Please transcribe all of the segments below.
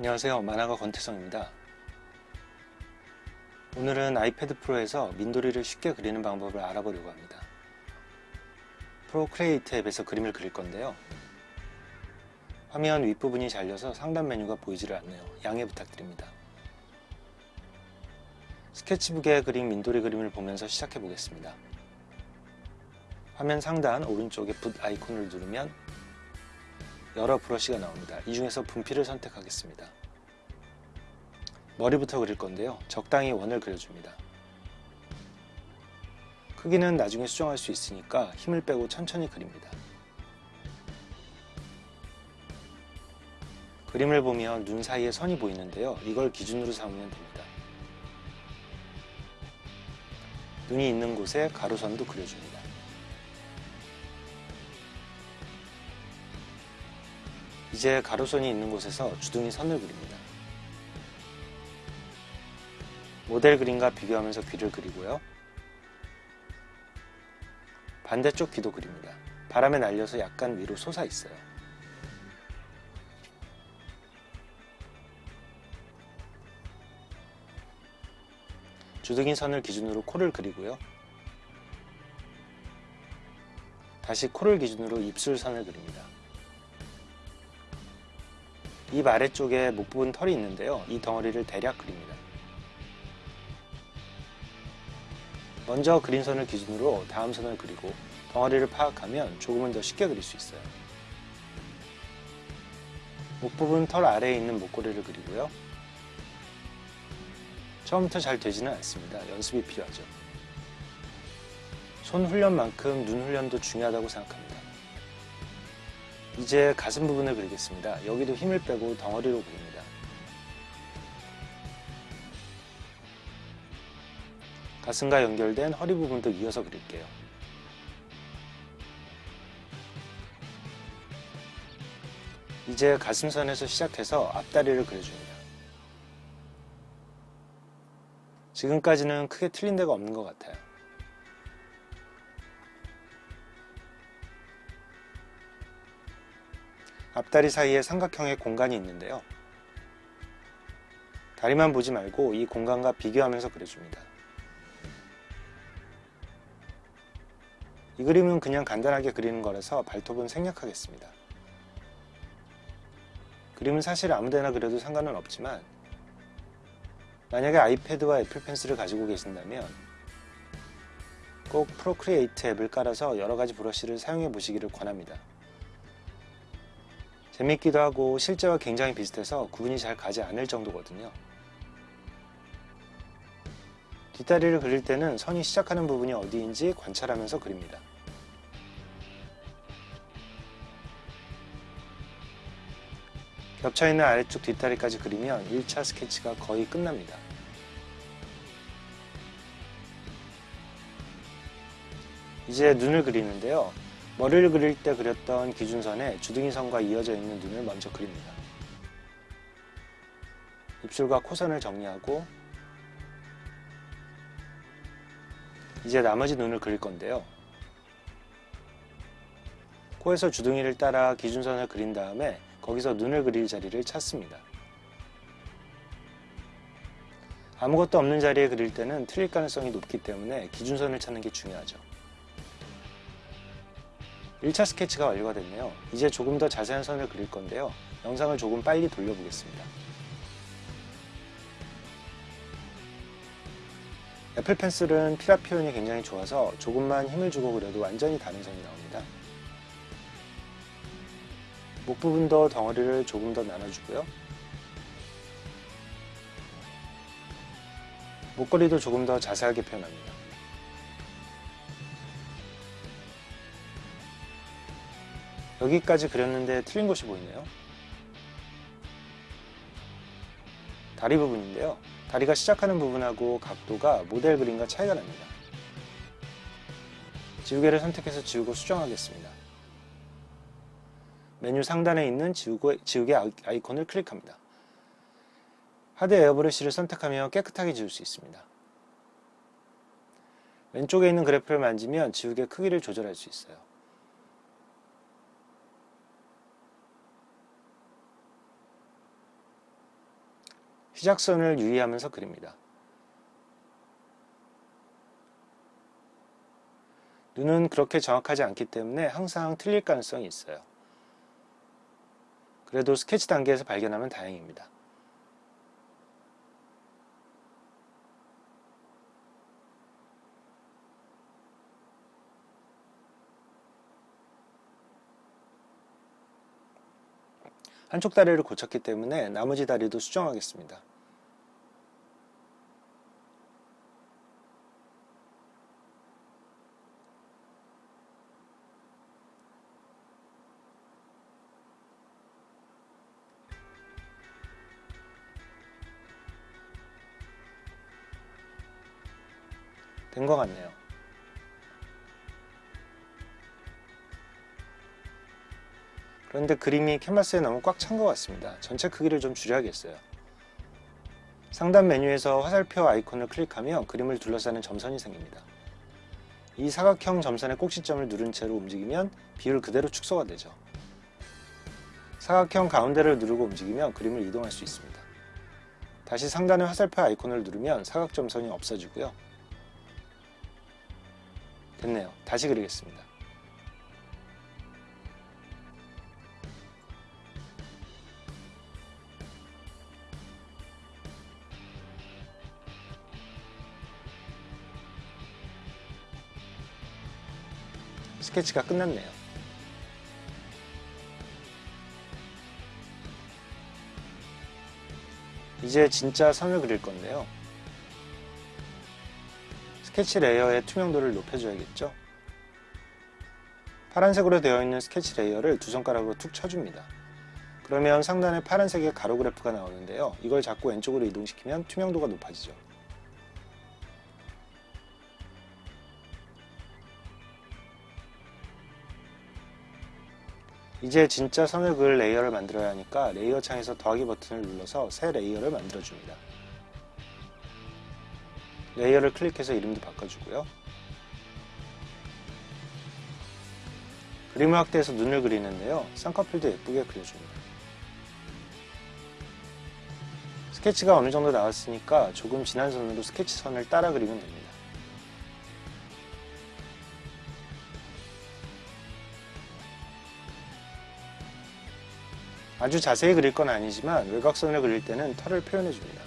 안녕하세요. 만화가 권태성입니다. 오늘은 아이패드 프로에서 민도리를 쉽게 그리는 방법을 알아보려고 합니다. Procreate 앱에서 그림을 그릴 건데요. 화면 윗부분이 잘려서 상단 메뉴가 보이지를 않네요. 양해 부탁드립니다. 스케치북에 그린 민도리 그림을 보면서 시작해 보겠습니다. 화면 상단 오른쪽에 붓 아이콘을 누르면 여러 브러쉬가 나옵니다. 이 중에서 분필을 선택하겠습니다. 머리부터 그릴 건데요. 적당히 원을 그려줍니다. 크기는 나중에 수정할 수 있으니까 힘을 빼고 천천히 그립니다. 그림을 보면 눈 사이에 선이 보이는데요. 이걸 기준으로 삼으면 됩니다. 눈이 있는 곳에 가로선도 그려줍니다. 이제 가로선이 있는 곳에서 주둥이 선을 그립니다. 모델 그림과 비교하면서 귀를 그리고요. 반대쪽 귀도 그립니다. 바람에 날려서 약간 위로 솟아 있어요. 주둥이 선을 기준으로 코를 그리고요. 다시 코를 기준으로 입술 선을 그립니다. 입 아래쪽에 목 부분 털이 있는데요. 이 덩어리를 대략 그립니다. 먼저 그린 선을 기준으로 다음 선을 그리고 덩어리를 파악하면 조금은 더 쉽게 그릴 수 있어요. 목 부분 털 아래에 있는 목걸이를 그리고요. 처음부터 잘 되지는 않습니다. 연습이 필요하죠. 손 훈련만큼 눈 훈련도 중요하다고 생각합니다. 이제 가슴 부분을 그리겠습니다. 여기도 힘을 빼고 덩어리로 그립니다. 가슴과 연결된 허리 부분도 이어서 그릴게요. 이제 가슴선에서 시작해서 앞다리를 그려줍니다. 지금까지는 크게 틀린 데가 없는 것 같아요. 앞다리 사이에 삼각형의 공간이 있는데요. 다리만 보지 말고 이 공간과 비교하면서 그려줍니다. 이 그림은 그냥 간단하게 그리는 거라서 발톱은 생략하겠습니다. 그림은 사실 아무데나 그려도 상관은 없지만 만약에 아이패드와 애플 펜슬을 가지고 계신다면 꼭 Procreate 앱을 깔아서 여러가지 브러쉬를 사용해 보시기를 권합니다. 재밌기도 하고 실제와 굉장히 비슷해서 구분이 잘 가지 않을 정도거든요. 뒷다리를 그릴 때는 선이 시작하는 부분이 어디인지 관찰하면서 그립니다. 겹쳐있는 아래쪽 뒷다리까지 그리면 1차 스케치가 거의 끝납니다. 이제 눈을 그리는데요. 머리를 그릴 때 그렸던 기준선에 주둥이 선과 이어져 있는 눈을 먼저 그립니다. 입술과 코선을 정리하고 이제 나머지 눈을 그릴 건데요. 코에서 주둥이를 따라 기준선을 그린 다음에 거기서 눈을 그릴 자리를 찾습니다. 아무것도 없는 자리에 그릴 때는 틀릴 가능성이 높기 때문에 기준선을 찾는 게 중요하죠. 1차 스케치가 완료가 됐네요. 이제 조금 더 자세한 선을 그릴 건데요. 영상을 조금 빨리 돌려보겠습니다. 애플 펜슬은 피라 표현이 굉장히 좋아서 조금만 힘을 주고 그려도 완전히 다른 선이 나옵니다. 목 부분도 덩어리를 조금 더 나눠주고요. 목걸이도 조금 더 자세하게 표현합니다. 여기까지 그렸는데 틀린 것이 보이네요. 다리 부분인데요. 다리가 시작하는 부분하고 각도가 모델 그림과 차이가 납니다. 지우개를 선택해서 지우고 수정하겠습니다. 메뉴 상단에 있는 지우개, 지우개 아이콘을 클릭합니다. 하드 에어브러쉬를 선택하면 깨끗하게 지울 수 있습니다. 왼쪽에 있는 그래프를 만지면 지우개 크기를 조절할 수 있어요. 시작선을 유의하면서 그립니다. 눈은 그렇게 정확하지 않기 때문에 항상 틀릴 가능성이 있어요. 그래도 스케치 단계에서 발견하면 다행입니다. 한쪽 다리를 고쳤기 때문에 나머지 다리도 수정하겠습니다. 된 것 같네요. 그런데 그림이 캔버스에 너무 꽉 찬 것 같습니다. 전체 크기를 좀 줄여야겠어요. 상단 메뉴에서 화살표 아이콘을 클릭하면 그림을 둘러싸는 점선이 생깁니다. 이 사각형 점선의 꼭지점을 누른 채로 움직이면 비율 그대로 축소가 되죠. 사각형 가운데를 누르고 움직이면 그림을 이동할 수 있습니다. 다시 상단의 화살표 아이콘을 누르면 사각점선이 없어지고요. 됐네요. 다시 그리겠습니다. 스케치가 끝났네요. 이제 진짜 선을 그릴 건데요. 스케치 layer의 투명도를 높여줘야겠죠. 파란색으로 되어 있는 스케치 layer를 두 손가락으로 툭 쳐줍니다. 그러면 상단에 파란색의 가로 그래프가 나오는데요. 이걸 잡고 왼쪽으로 이동시키면 투명도가 높아지죠. 이제 진짜 선을 그을 layer를 만들어야 하니까 layer 창에서 더하기 버튼을 눌러서 새 layer를 만들어줍니다. layer를 클릭해서 이름도 바꿔주고요. 그림을 확대해서 눈을 그리는데요. 쌍꺼풀도 예쁘게 그려줍니다. 스케치가 어느 정도 나왔으니까 조금 진한 선으로 스케치 선을 따라 그리면 됩니다. 아주 자세히 그릴 건 아니지만 외곽선을 그릴 때는 털을 표현해 줍니다.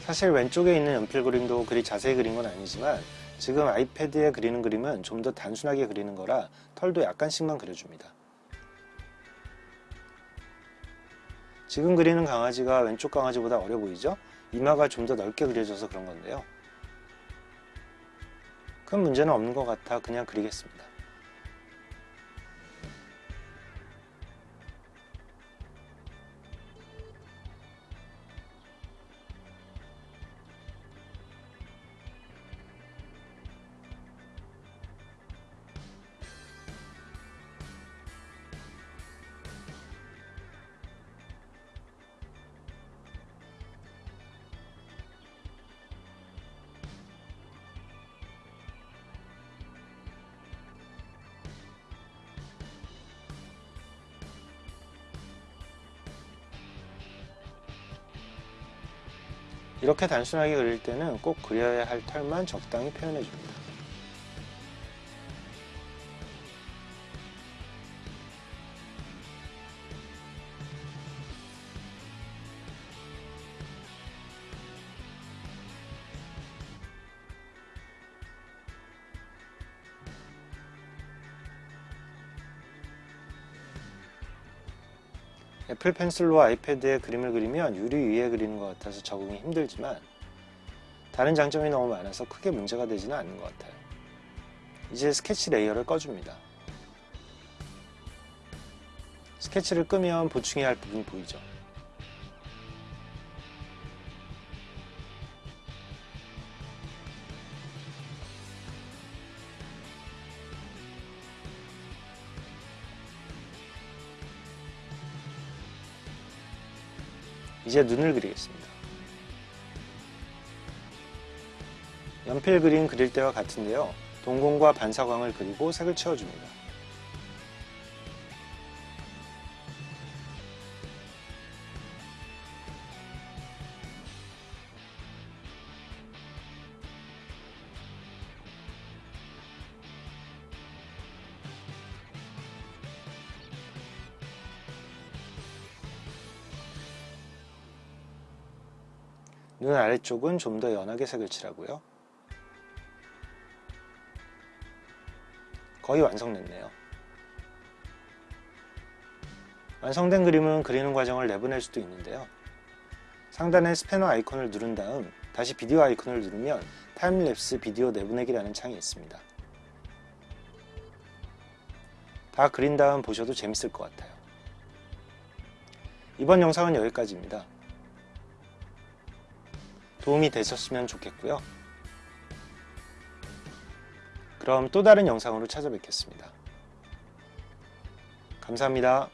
사실 왼쪽에 있는 연필 그림도 그리 자세히 그린 건 아니지만 지금 아이패드에 그리는 그림은 좀 더 단순하게 그리는 거라 털도 약간씩만 그려줍니다. 지금 그리는 강아지가 왼쪽 강아지보다 어려 보이죠? 이마가 좀 더 넓게 그려져서 그런 건데요. 큰 문제는 없는 것 같아 그냥 그리겠습니다. 이렇게 단순하게 그릴 때는 꼭 그려야 할 털만 적당히 표현해 줍니다. 애플 펜슬로 아이패드에 그림을 그리면 유리 위에 그리는 것 같아서 적응이 힘들지만 다른 장점이 너무 많아서 크게 문제가 되지는 않는 것 같아요. 이제 스케치 layer를 꺼줍니다. 스케치를 끄면 보충해야 할 부분이 보이죠. 이제 눈을 그리겠습니다. 연필 그림 그릴 때와 같은데요. 동공과 반사광을 그리고 색을 채워줍니다. 눈 아래쪽은 좀 더 연하게 색을 칠하고요. 거의 완성됐네요. 완성된 그림은 그리는 과정을 내보낼 수도 있는데요. 상단의 스패너 아이콘을 누른 다음 다시 비디오 아이콘을 누르면 timelapse 비디오 내보내기라는 창이 있습니다. 다 그린 다음 보셔도 재밌을 것 같아요. 이번 영상은 여기까지입니다. 도움이 되셨으면 좋겠고요. 그럼 또 다른 영상으로 찾아뵙겠습니다. 감사합니다.